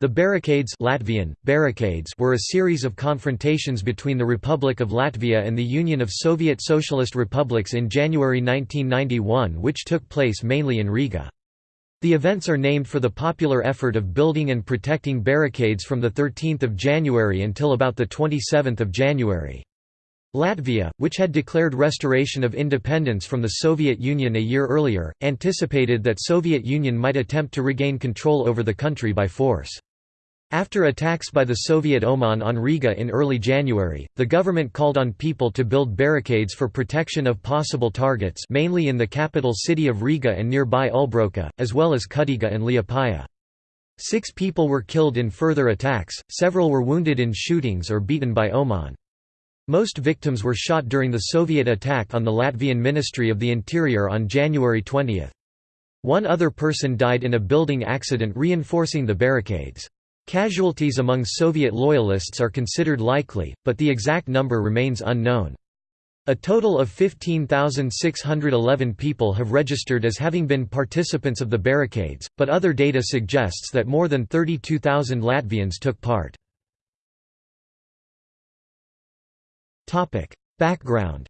The barricades Latvian, barricades were a series of confrontations between the Republic of Latvia and the Union of Soviet Socialist Republics in January 1991 which took place mainly in Riga. The events are named for the popular effort of building and protecting barricades from 13 January until about 27 January. Latvia, which had declared restoration of independence from the Soviet Union a year earlier, anticipated that Soviet Union might attempt to regain control over the country by force. After attacks by the Soviet OMON on Riga in early January, the government called on people to build barricades for protection of possible targets mainly in the capital city of Riga and nearby Ulbroka, as well as Kuldīga and Liepāja. Six people were killed in further attacks, several were wounded in shootings or beaten by OMON. Most victims were shot during the Soviet attack on the Latvian Ministry of the Interior on January 20. One other person died in a building accident reinforcing the barricades. Casualties among Soviet loyalists are considered likely, but the exact number remains unknown. A total of 15,611 people have registered as having been participants of the barricades, but other data suggests that more than 32,000 Latvians took part. Background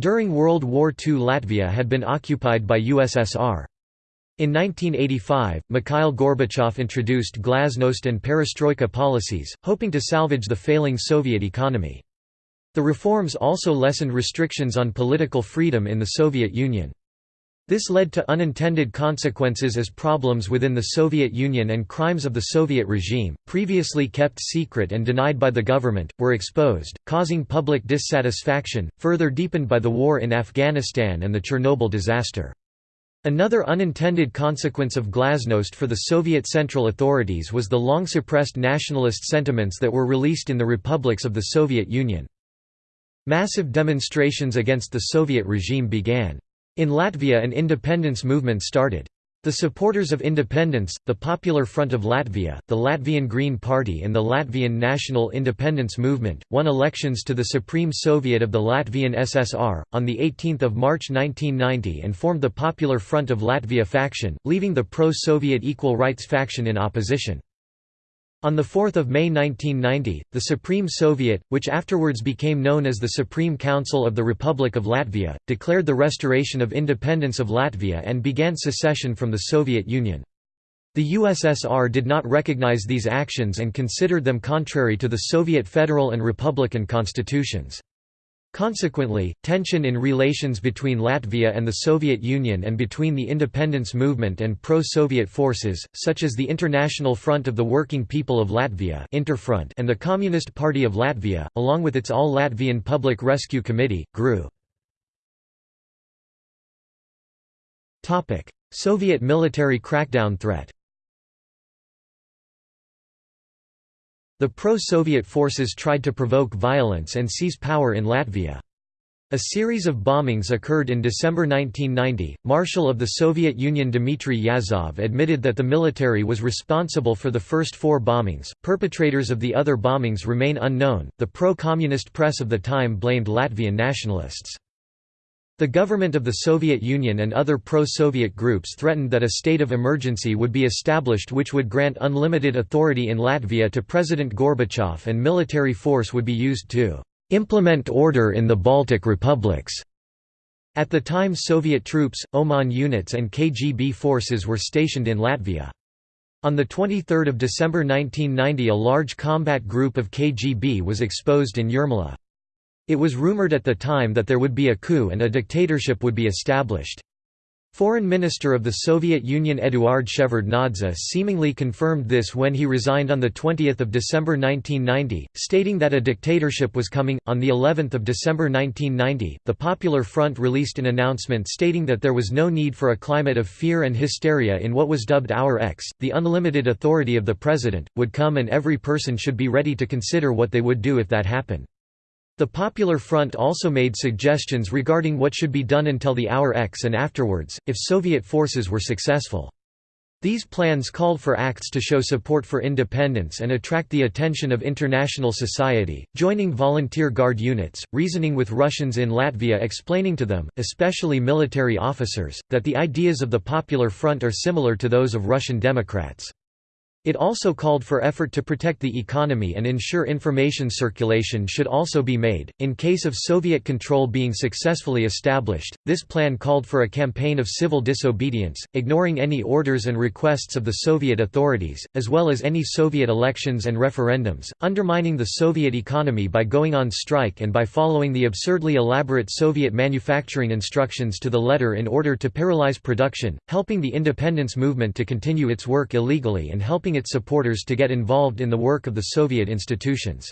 During World War II Latvia had been occupied by USSR. In 1985, Mikhail Gorbachev introduced glasnost and perestroika policies, hoping to salvage the failing Soviet economy. The reforms also lessened restrictions on political freedom in the Soviet Union. This led to unintended consequences as problems within the Soviet Union and crimes of the Soviet regime, previously kept secret and denied by the government, were exposed, causing public dissatisfaction, further deepened by the war in Afghanistan and the Chernobyl disaster. Another unintended consequence of glasnost for the Soviet Central authorities was the long-suppressed nationalist sentiments that were released in the republics of the Soviet Union. Massive demonstrations against the Soviet regime began. In Latvia an independence movement started. The supporters of independence, the Popular Front of Latvia, the Latvian Green Party and the Latvian National Independence Movement, won elections to the Supreme Soviet of the Latvian SSR, on 18 March 1990 and formed the Popular Front of Latvia faction, leaving the pro-Soviet Equal Rights faction in opposition. On 4 May 1990, the Supreme Soviet, which afterwards became known as the Supreme Council of the Republic of Latvia, declared the restoration of independence of Latvia and began secession from the Soviet Union. The USSR did not recognize these actions and considered them contrary to the Soviet federal and republican constitutions. Consequently, tension in relations between Latvia and the Soviet Union and between the independence movement and pro-Soviet forces, such as the International Front of the Working People of Latvia Interfront and the Communist Party of Latvia, along with its All-Latvian Public Rescue Committee, grew. Soviet military crackdown threat The pro-Soviet forces tried to provoke violence and seize power in Latvia. A series of bombings occurred in December 1990. Marshal of the Soviet Union Dmitry Yazov admitted that the military was responsible for the first four bombings. Perpetrators of the other bombings remain unknown. The pro communist press of the time blamed Latvian nationalists. The government of the Soviet Union and other pro-Soviet groups threatened that a state of emergency would be established which would grant unlimited authority in Latvia to President Gorbachev and military force would be used to "...implement order in the Baltic republics." At the time Soviet troops, OMON units and KGB forces were stationed in Latvia. On 23 December 1990 a large combat group of KGB was exposed in Jūrmala. It was rumored at the time that there would be a coup and a dictatorship would be established. Foreign Minister of the Soviet Union Eduard Shevardnadze seemingly confirmed this when he resigned on the 20th of December 1990, stating that a dictatorship was coming. On the 11th of December 1990, the Popular Front released an announcement stating that there was no need for a climate of fear and hysteria in what was dubbed Hour X. The unlimited authority of the president would come and every person should be ready to consider what they would do if that happened. The Popular Front also made suggestions regarding what should be done until the hour X and afterwards, if Soviet forces were successful. These plans called for acts to show support for independence and attract the attention of international society, joining volunteer guard units, reasoning with Russians in Latvia explaining to them, especially military officers, that the ideas of the Popular Front are similar to those of Russian Democrats. It also called for effort to protect the economy and ensure information circulation should also be made. In case of Soviet control being successfully established, this plan called for a campaign of civil disobedience, ignoring any orders and requests of the Soviet authorities, as well as any Soviet elections and referendums, undermining the Soviet economy by going on strike and by following the absurdly elaborate Soviet manufacturing instructions to the letter in order to paralyze production, helping the independence movement to continue its work illegally and helping its supporters to get involved in the work of the Soviet institutions.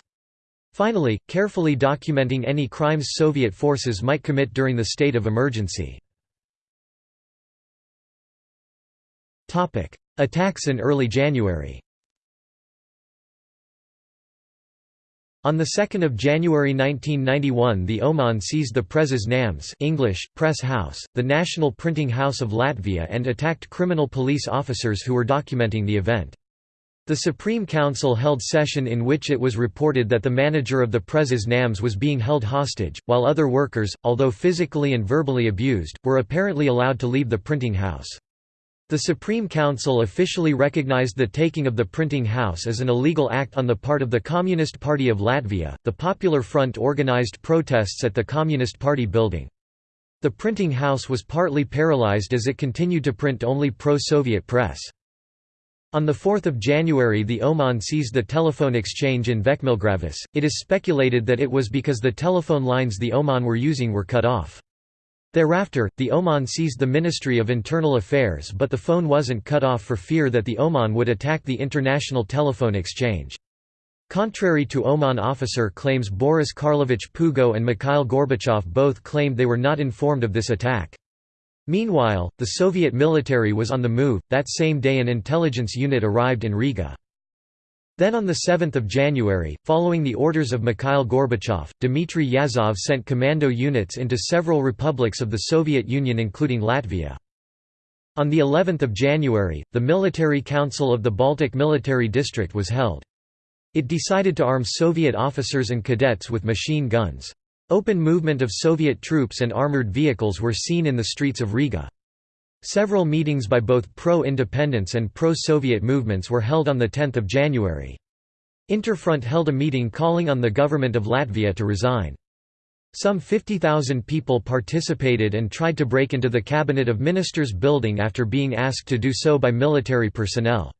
Finally, carefully documenting any crimes Soviet forces might commit during the state of emergency. Attacks in early January On 2 January 1991 the OMON seized the Preses Nams English, Press House, the national printing house of Latvia and attacked criminal police officers who were documenting the event. The Supreme Council held session in which it was reported that the manager of the Preses Nams was being held hostage, while other workers, although physically and verbally abused, were apparently allowed to leave the printing house. The Supreme Council officially recognized the taking of the printing house as an illegal act on the part of the Communist Party of Latvia. The Popular Front organized protests at the Communist Party building. The printing house was partly paralyzed as it continued to print only pro-Soviet press. On 4 January the OMON seized the telephone exchange in Vecmīlgrāvis, it is speculated that it was because the telephone lines the OMON were using were cut off. Thereafter, the OMON seized the Ministry of Internal Affairs but the phone wasn't cut off for fear that the OMON would attack the international telephone exchange. Contrary to OMON officer claims Boris Karlovich Pugo and Mikhail Gorbachev both claimed they were not informed of this attack. Meanwhile, the Soviet military was on the move. That same day, an intelligence unit arrived in Riga. Then on 7 January, following the orders of Mikhail Gorbachev, Dmitry Yazov sent commando units into several republics of the Soviet Union including Latvia. On the 11th of January, the Military Council of the Baltic Military District was held. It decided to arm Soviet officers and cadets with machine guns. Open movement of Soviet troops and armored vehicles were seen in the streets of Riga. Several meetings by both pro-independence and pro-Soviet movements were held on 10 January. Interfront held a meeting calling on the government of Latvia to resign. Some 50,000 people participated and tried to break into the Cabinet of Ministers building after being asked to do so by military personnel.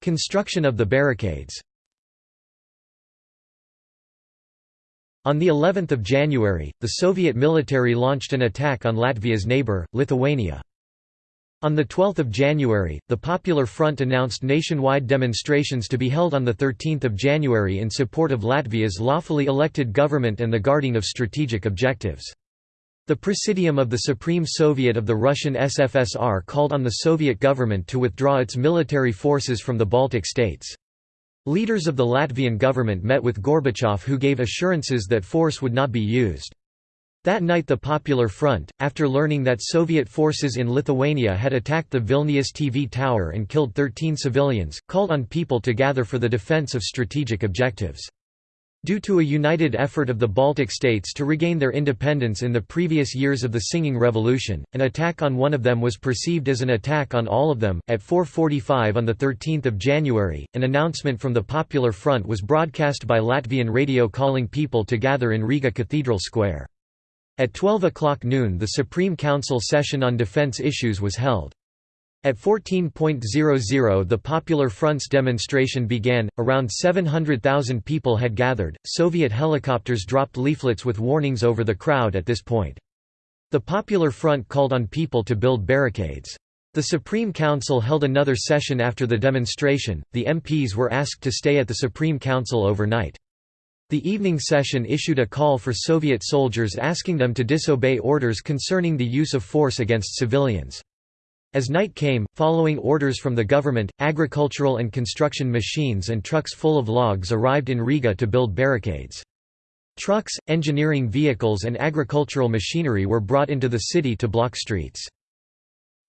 Construction of the barricades On the 11th of January, the Soviet military launched an attack on Latvia's neighbor, Lithuania. On 12 January, the Popular Front announced nationwide demonstrations to be held on 13 January in support of Latvia's lawfully elected government and the guarding of strategic objectives. The Presidium of the Supreme Soviet of the Russian SFSR called on the Soviet government to withdraw its military forces from the Baltic states. Leaders of the Latvian government met with Gorbachev who gave assurances that force would not be used. That night the Popular Front, after learning that Soviet forces in Lithuania had attacked the Vilnius TV tower and killed 13 civilians, called on people to gather for the defense of strategic objectives. Due to a united effort of the Baltic states to regain their independence in the previous years of the Singing Revolution, an attack on one of them was perceived as an attack on all of them. At 4:45 on the 13th of January, an announcement from the Popular Front was broadcast by Latvian radio calling people to gather in Riga Cathedral Square. At 12 o'clock noon the Supreme Council session on defense issues was held. At 14.00 the Popular Front's demonstration began, around 700,000 people had gathered, Soviet helicopters dropped leaflets with warnings over the crowd at this point. The Popular Front called on people to build barricades. The Supreme Council held another session after the demonstration, the MPs were asked to stay at the Supreme Council overnight. The evening session issued a call for Soviet soldiers asking them to disobey orders concerning the use of force against civilians. As night came, following orders from the government, agricultural and construction machines and trucks full of logs arrived in Riga to build barricades. Trucks, engineering vehicles and agricultural machinery were brought into the city to block streets.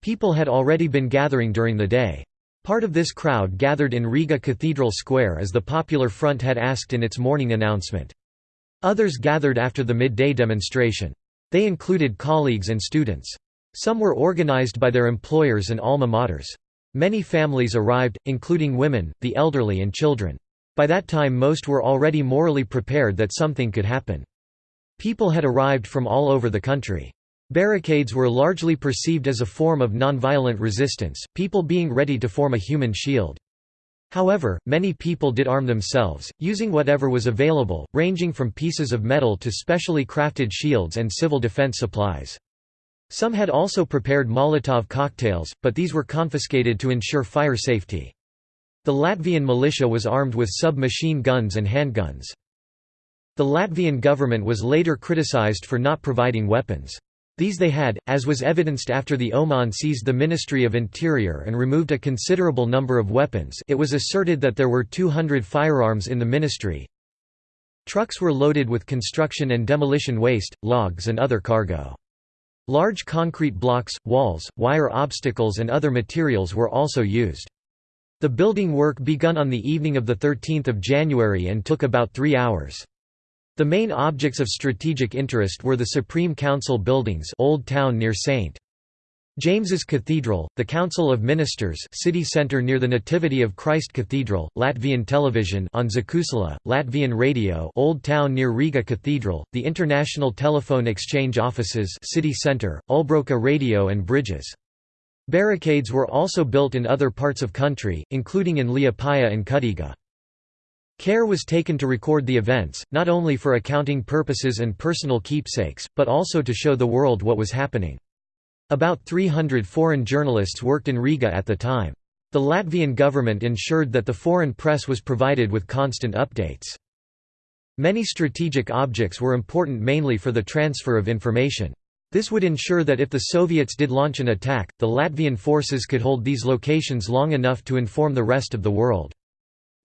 People had already been gathering during the day. Part of this crowd gathered in Riga Cathedral Square as the Popular Front had asked in its morning announcement. Others gathered after the midday demonstration. They included colleagues and students. Some were organized by their employers and alma maters. Many families arrived, including women, the elderly and children. By that time most were already morally prepared that something could happen. People had arrived from all over the country. Barricades were largely perceived as a form of nonviolent resistance, people being ready to form a human shield. However, many people did arm themselves, using whatever was available, ranging from pieces of metal to specially crafted shields and civil defense supplies. Some had also prepared Molotov cocktails, but these were confiscated to ensure fire safety. The Latvian militia was armed with sub-machine guns and handguns. The Latvian government was later criticized for not providing weapons. These they had, as was evidenced after the OMON seized the Ministry of Interior and removed a considerable number of weapons it was asserted that there were 200 firearms in the ministry. Trucks were loaded with construction and demolition waste, logs and other cargo. Large concrete blocks, walls, wire obstacles and other materials were also used. The building work begun on the evening of 13 January and took about three hours. The main objects of strategic interest were the Supreme Council buildings Old Town near St. James's Cathedral, the Council of Ministers city centre near the Nativity of Christ Cathedral, Latvian television on Zakusala, Latvian radio Old Town near Riga Cathedral, the International Telephone Exchange Offices city centre, Ulbroka radio and bridges. Barricades were also built in other parts of country, including in Liepāja and Kuldīga. Care was taken to record the events, not only for accounting purposes and personal keepsakes, but also to show the world what was happening. About 300 foreign journalists worked in Riga at the time. The Latvian government ensured that the foreign press was provided with constant updates. Many strategic objects were important mainly for the transfer of information. This would ensure that if the Soviets did launch an attack, the Latvian forces could hold these locations long enough to inform the rest of the world.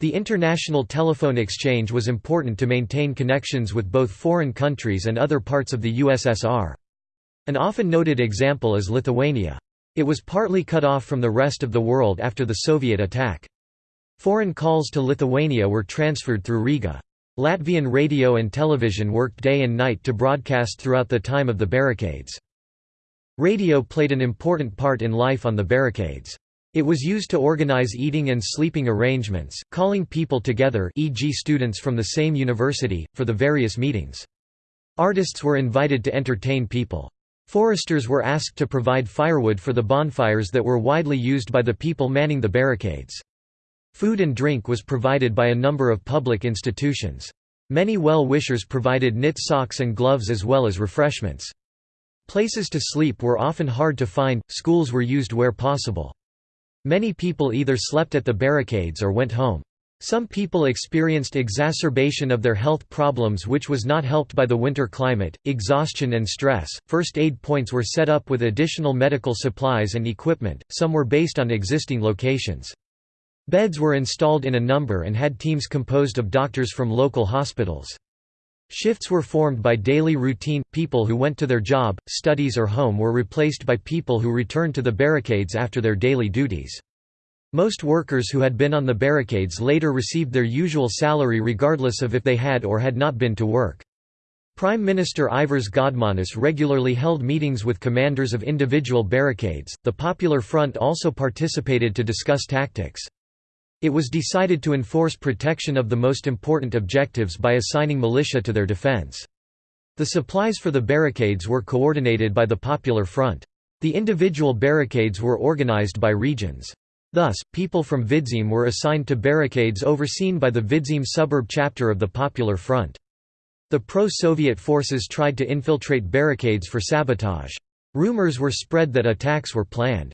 The international telephone exchange was important to maintain connections with both foreign countries and other parts of the USSR. An often noted example is Lithuania. It was partly cut off from the rest of the world after the Soviet attack. Foreign calls to Lithuania were transferred through Riga. Latvian radio and television worked day and night to broadcast throughout the time of the barricades. Radio played an important part in life on the barricades. It was used to organize eating and sleeping arrangements, calling people together e.g. students from the same university, for the various meetings. Artists were invited to entertain people. Foresters were asked to provide firewood for the bonfires that were widely used by the people manning the barricades. Food and drink was provided by a number of public institutions. Many well-wishers provided knit socks and gloves as well as refreshments. Places to sleep were often hard to find, schools were used where possible. Many people either slept at the barricades or went home. Some people experienced exacerbation of their health problems which was not helped by the winter climate, exhaustion and stress. First aid points were set up with additional medical supplies and equipment, some were based on existing locations. Beds were installed in a number and had teams composed of doctors from local hospitals. Shifts were formed by daily routine, people who went to their job, studies or home were replaced by people who returned to the barricades after their daily duties. Most workers who had been on the barricades later received their usual salary regardless of if they had or had not been to work. Prime Minister Ivars Godmanis regularly held meetings with commanders of individual barricades. The Popular Front also participated to discuss tactics. It was decided to enforce protection of the most important objectives by assigning militia to their defense. The supplies for the barricades were coordinated by the Popular Front. The individual barricades were organized by regions. Thus, people from Vidzeme were assigned to barricades overseen by the Vidzeme suburb chapter of the Popular Front. The pro-Soviet forces tried to infiltrate barricades for sabotage. Rumors were spread that attacks were planned.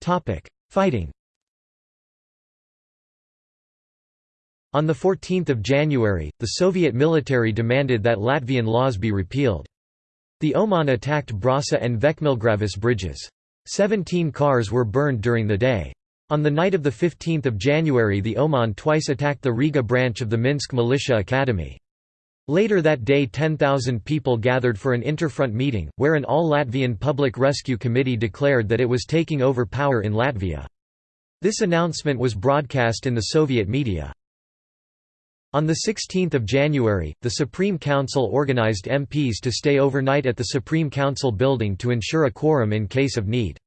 Topic: Fighting. On 14 January, the Soviet military demanded that Latvian laws be repealed. The OMON attacked Brasa and Vecmīlgrāvis bridges. Seventeen cars were burned during the day. On the night of 15 January the OMON twice attacked the Riga branch of the Minsk Militia Academy. Later that day 10,000 people gathered for an interfront meeting, where an all-Latvian Public Rescue Committee declared that it was taking over power in Latvia. This announcement was broadcast in the Soviet media. On 16 January, the Supreme Council organized MPs to stay overnight at the Supreme Council building to ensure a quorum in case of need.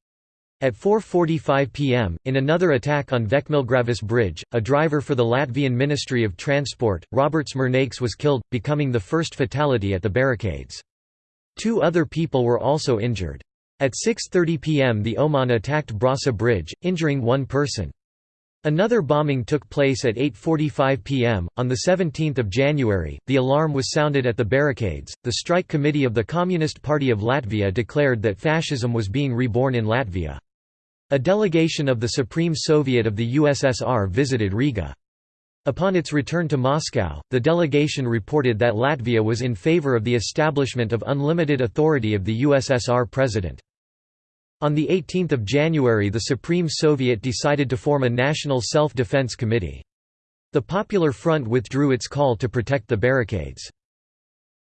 At 4.45 pm, in another attack on Vecmīlgrāvis Bridge, a driver for the Latvian Ministry of Transport, Roberts Mūrnieks was killed, becoming the first fatality at the barricades. Two other people were also injured. At 6.30 pm the OMON attacked Brasa Bridge, injuring one person. Another bombing took place at 8:45 p.m. on the 17th of January. The alarm was sounded at the barricades. The strike committee of the Communist Party of Latvia declared that fascism was being reborn in Latvia. A delegation of the Supreme Soviet of the USSR visited Riga. Upon its return to Moscow, the delegation reported that Latvia was in favor of the establishment of unlimited authority of the USSR president. On 18 January the Supreme Soviet decided to form a National Self-Defense Committee. The Popular Front withdrew its call to protect the barricades.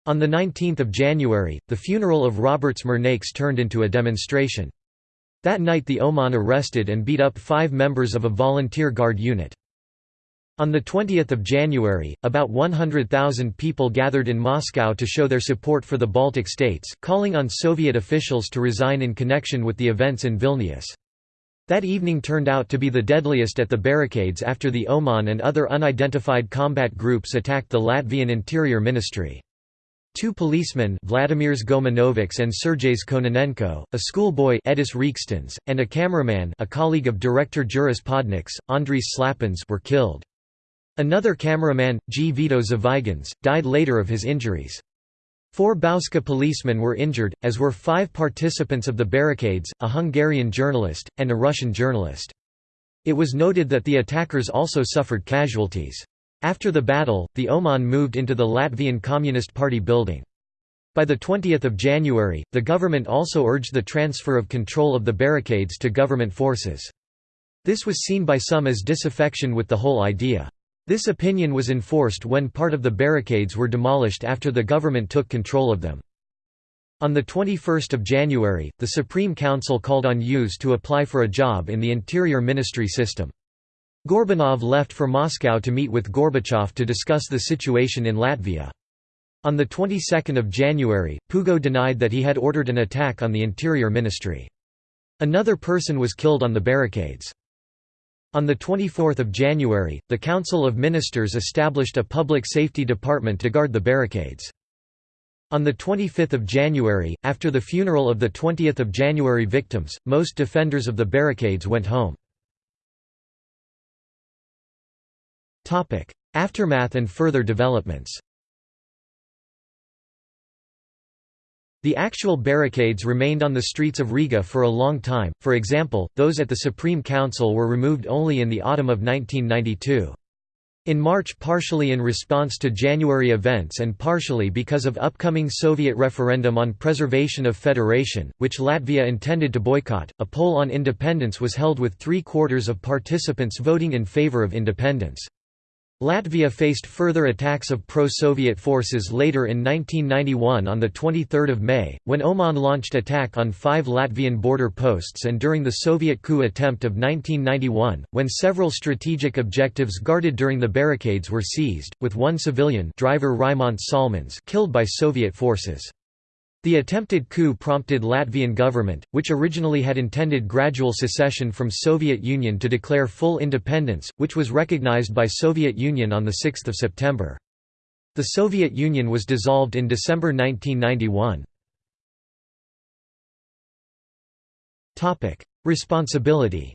On 19 January, the funeral of Roberts Mūrnieks turned into a demonstration. That night the OMON arrested and beat up five members of a volunteer guard unit. On 20 January, about 100,000 people gathered in Moscow to show their support for the Baltic states, calling on Soviet officials to resign in connection with the events in Vilnius. That evening turned out to be the deadliest at the barricades after the OMON and other unidentified combat groups attacked the Latvian Interior Ministry. Two policemen Vladimirs Gomanovics and Sergejs Kononenko, a schoolboy Edis Reekstens, and a cameraman a colleague of director Juris Podnieks, Andris Slapins were killed. Another cameraman, Gvido Zvaigzne, died later of his injuries. Four Bauska policemen were injured, as were five participants of the barricades, a Hungarian journalist, and a Russian journalist. It was noted that the attackers also suffered casualties. After the battle, the OMON moved into the Latvian Communist Party building. By 20 January, the government also urged the transfer of control of the barricades to government forces. This was seen by some as disaffection with the whole idea. This opinion was enforced when part of the barricades were demolished after the government took control of them. On 21 January, the Supreme Council called on youths to apply for a job in the Interior Ministry system. Gorbunov left for Moscow to meet with Gorbachev to discuss the situation in Latvia. On the 22nd of January, Pugo denied that he had ordered an attack on the Interior Ministry. Another person was killed on the barricades. On 24 January, the Council of Ministers established a public safety department to guard the barricades. On 25 January, after the funeral of the 20 January victims, most defenders of the barricades went home. Aftermath and further developments The actual barricades remained on the streets of Riga for a long time, for example, those at the Supreme Council were removed only in the autumn of 1992. In March partially in response to January events and partially because of upcoming Soviet referendum on preservation of federation, which Latvia intended to boycott, a poll on independence was held with three-quarters of participants voting in favor of independence. Latvia faced further attacks of pro-Soviet forces later in 1991 on 23 May, when OMON launched attack on five Latvian border posts and during the Soviet coup attempt of 1991, when several strategic objectives guarded during the barricades were seized, with one civilian driver Salmons killed by Soviet forces. The attempted coup prompted Latvian government, which originally had intended gradual secession from Soviet Union to declare full independence, which was recognized by Soviet Union on 6 September. The Soviet Union was dissolved in December 1991. Responsibility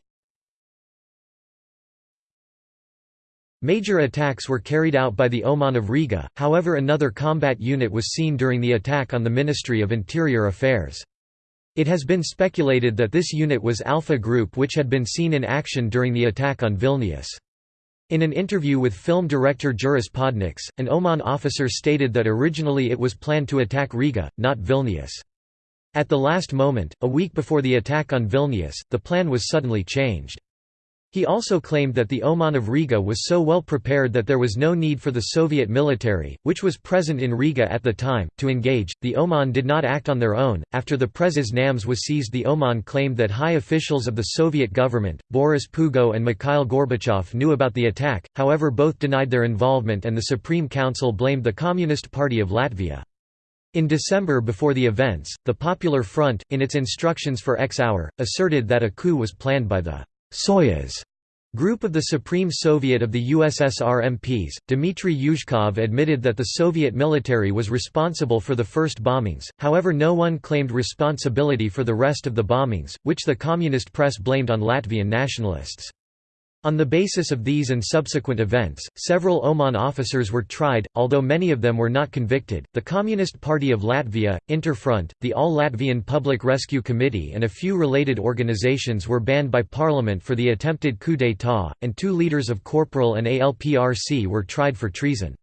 Major attacks were carried out by the OMON of Riga, however another combat unit was seen during the attack on the Ministry of Interior Affairs. It has been speculated that this unit was Alpha Group which had been seen in action during the attack on Vilnius. In an interview with film director Juris Podnieks, an OMON officer stated that originally it was planned to attack Riga, not Vilnius. At the last moment, a week before the attack on Vilnius, the plan was suddenly changed. He also claimed that the OMON of Riga was so well prepared that there was no need for the Soviet military, which was present in Riga at the time, to engage. The OMON did not act on their own. After the Preses Nams was seized, the OMON claimed that high officials of the Soviet government, Boris Pugo and Mikhail Gorbachev, knew about the attack, however, both denied their involvement and the Supreme Council blamed the Communist Party of Latvia. In December before the events, the Popular Front, in its instructions for X Hour, asserted that a coup was planned by the Soyuz Group of the Supreme Soviet of the USSR MPs, Dmitry Yazov admitted that the Soviet military was responsible for the first bombings, however no one claimed responsibility for the rest of the bombings, which the communist press blamed on Latvian nationalists. On the basis of these and subsequent events, several OMON officers were tried, although many of them were not convicted. The Communist Party of Latvia, Interfront, the All Latvian Public Rescue Committee, and a few related organizations were banned by parliament for the attempted coup d'état, and two leaders of Corporal and ALPRC were tried for treason.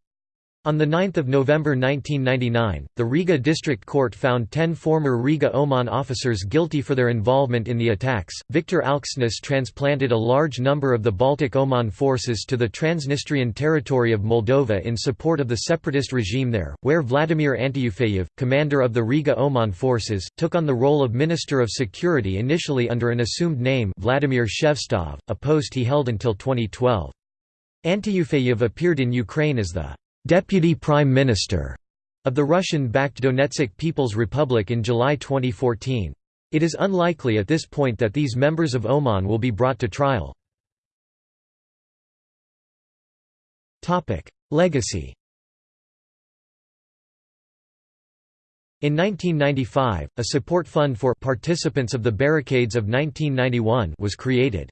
On 9 November 1999, the Riga District Court found ten former Riga OMON officers guilty for their involvement in the attacks. Viktor Alksnis transplanted a large number of the Baltic OMON forces to the Transnistrian territory of Moldova in support of the separatist regime there, where Vladimir Antyufeyev, commander of the Riga OMON forces, took on the role of Minister of Security initially under an assumed name Vladimir Shevtsov, a post he held until 2012. Antyufeyev appeared in Ukraine as the Deputy Prime Minister of the Russian-backed Donetsk People's Republic in July 2014. It is unlikely at this point that these members of OMON will be brought to trial. Legacy In 1995, a support fund for participants of the barricades of 1991 was created.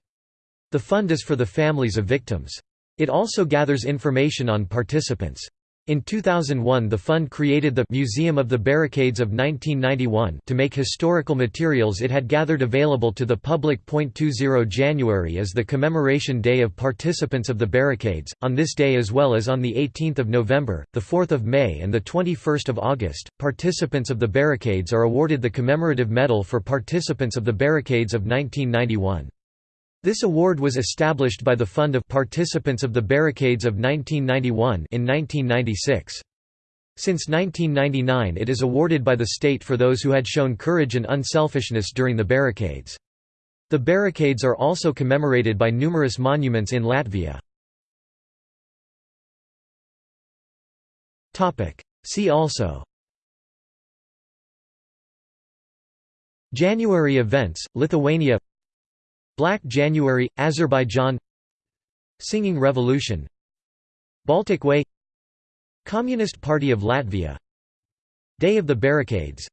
The fund is for the families of victims. It also gathers information on participants. In 2001 the fund created the Museum of the Barricades of 1991 to make historical materials it had gathered available to the public. 20 January is the commemoration day of participants of the barricades, on this day as well as on 18 November, 4 May and 21 August, participants of the barricades are awarded the commemorative medal for participants of the barricades of 1991. This award was established by the Fund of Participants of the Barricades of 1991 in 1996. Since 1999 it is awarded by the state for those who had shown courage and unselfishness during the barricades. The barricades are also commemorated by numerous monuments in Latvia. See also January events, Lithuania Black January, Azerbaijan Singing Revolution Baltic Way Communist Party of Latvia Day of the Barricades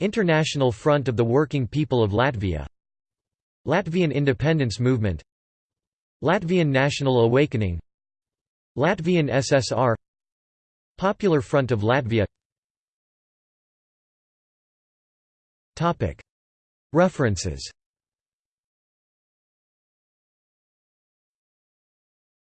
International Front of the Working People of Latvia Latvian Independence Movement Latvian National Awakening Latvian SSR Popular Front of Latvia References